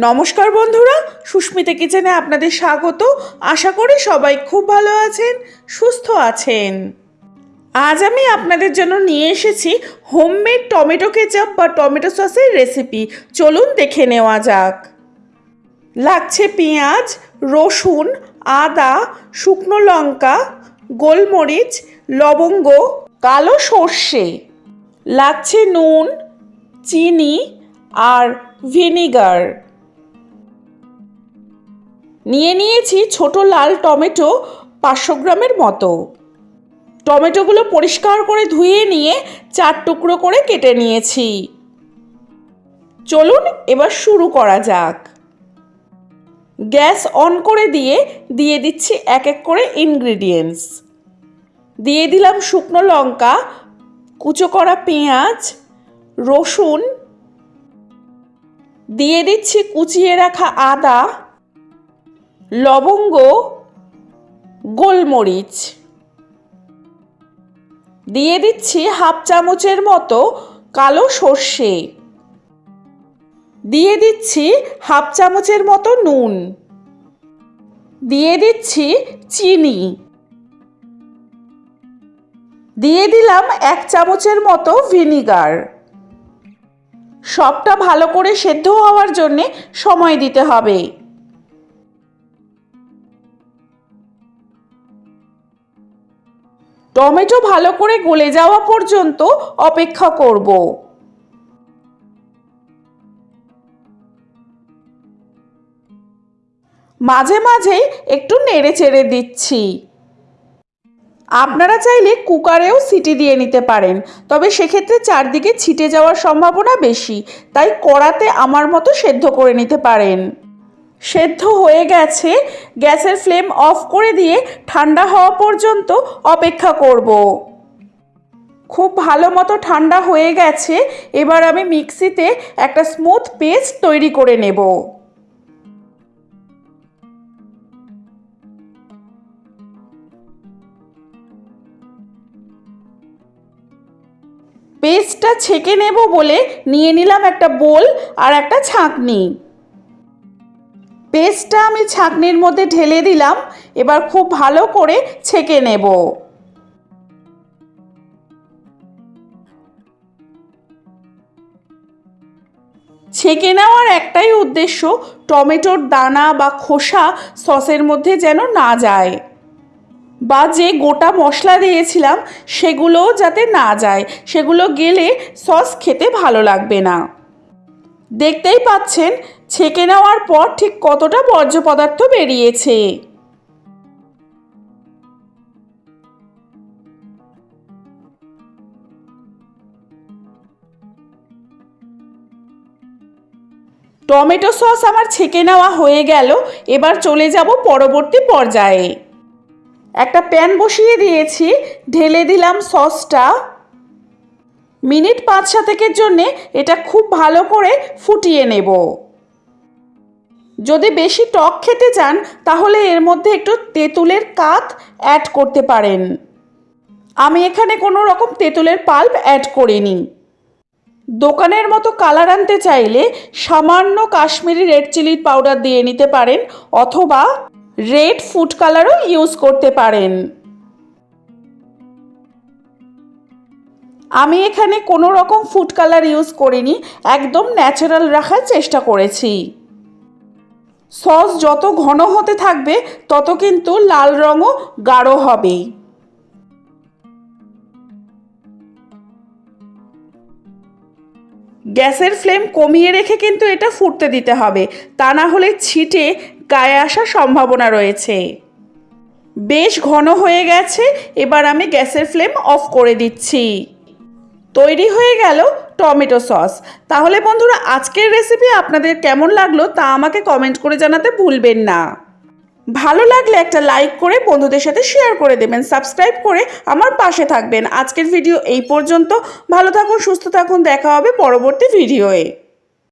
নমস্কার বন্ধুরা, সুস্মিতা কিচেনে আপনাদের স্বাগত। আশা করি সবাই খুব ভালো আছেন, সুস্থ আছেন। আজ আমি আপনাদের জন্য নিয়ে এসেছি হোমমেড টমেটো কেচাপ বা টমেটো সসের রেসিপি। চলুন দেখে নেওয়া যাক। লাগছে পেঁয়াজ, রসুন, আদা, শুকনো লঙ্কা, গোলমরিচ, লবঙ্গ, কালো সর্ষে। লাগছে নুন, চিনি আর ভিনিগার। নিয়ে নিয়েছি ছোট লাল টমেটো পাঁচশো গ্রামের মতো। টমেটোগুলো পরিষ্কার করে ধুয়ে নিয়ে চার টুকরো করে কেটে নিয়েছি। চলুন এবার শুরু করা যাক। গ্যাস অন করে দিয়ে দিয়ে দিচ্ছি এক এক করে ইনগ্রিডিয়েন্টস। দিয়ে দিলাম শুকনো লঙ্কা, কুচো করা পেঁয়াজ, রসুন। দিয়ে দিচ্ছি কুচিয়ে রাখা আদা। লবঙ্গ, গোলমরিচ। দিয়ে দিচ্ছি হাফ চামচের মতো কালো সর্ষে। দিয়ে দিচ্ছি হাফ চামচের মতো নুন। দিয়ে দিচ্ছি চিনি। দিয়ে দিলাম এক চামচের মতো ভিনিগার। সবটা ভালো করে সেদ্ধ হওয়ার জন্যে সময় দিতে হবে। টমেটো ভালো করে গলে যাওয়া পর্যন্ত অপেক্ষা করব। মাঝে মাঝেই একটু নেড়ে চেড়ে দিচ্ছি। আপনারা চাইলে কুকারেও সিটি দিয়ে নিতে পারেন, তবে সেক্ষেত্রে চারদিকে ছিটে যাওয়ার সম্ভাবনা বেশি, তাই কড়াতে আমার মতো সেদ্ধ করে নিতে পারেন। সেদ্ধ হয়ে গেছে, গ্যাসের ফ্লেম অফ করে দিয়ে ঠান্ডা হওয়া পর্যন্ত অপেক্ষা করব। খুব ভালো মতো ঠান্ডা হয়ে গেছে, এবার আমি মিক্সিতে একটা স্মুথ পেস্ট তৈরি করে নেব। পেস্টটা ছেঁকে নেব বলে নিয়ে নিলাম একটা বোল আর একটা ছাঁকনি। পেস্টটা আমি ছাঁকনির মধ্যে ঢেলে দিলাম, এবার খুব ভালো করে ছেঁকে নেব। ছেঁকে নেওয়ার একটাই উদ্দেশ্য টমেটোর দানা বা খোসা সসের মধ্যে যেন না যায় বা যে গোটা মশলা দিয়েছিলাম সেগুলোও যাতে না যায়, সেগুলো গেলে সস খেতে ভালো লাগবে না। দেখতেই পাচ্ছেন ছেঁকে নেওয়ার পর ঠিক কতটা বর্জ্য পদার্থ বেরিয়েছে? টমেটো সস আমার ছেঁকে নেওয়া হয়ে গেল, এবার চলে যাব পরবর্তী পর্যায়ে। একটা প্যান বসিয়ে দিয়েছি, ঢেলে দিলাম সসটা। মিনিট পাঁচ সাতেকের জন্যে এটা খুব ভালো করে ফুটিয়ে নেব। যদি বেশি টক খেতে চান, তাহলে এর মধ্যে একটু তেঁতুলের কাত অ্যাড করতে পারেন। আমি এখানে কোনো রকম তেঁতুলের পাল্প অ্যাড করিনি। দোকানের মতো কালার আনতে চাইলে সামান্য কাশ্মীরি রেড চিলির পাউডার দিয়ে নিতে পারেন, অথবা রেড ফুড কালারও ইউজ করতে পারেন। আমি এখানে কোনো রকম ফুড কালার ইউজ করিনি, একদম ন্যাচারাল রাখার চেষ্টা করেছি। সস যত ঘন হতে থাকবে, তত কিন্তু লাল রঙও গাঢ় হবে গ্যাসের ফ্লেম কমিয়ে রেখে কিন্তু এটা ফুটতে দিতে হবে। তা না হলে ছিটে গায়ে আসার সম্ভাবনা রয়েছে। বেশ ঘন হয়ে গেছে, এবার আমি গ্যাসের ফ্লেম অফ করে দিচ্ছি। তৈরি হয়ে গেল টমেটো সস। তাহলে বন্ধুরা, আজকের রেসিপি আপনাদের কেমন লাগল তা আমাকে কমেন্ট করে জানাতে ভুলবেন না। ভালো লাগলে একটা লাইক করে বন্ধুদের সাথে শেয়ার করে দেবেন সাবস্ক্রাইব করে আমার পাশে থাকবেন। আজকের ভিডিও এই পর্যন্ত। ভালো থাকুন, সুস্থ থাকুন, দেখা হবে পরবর্তী ভিডিওয়ে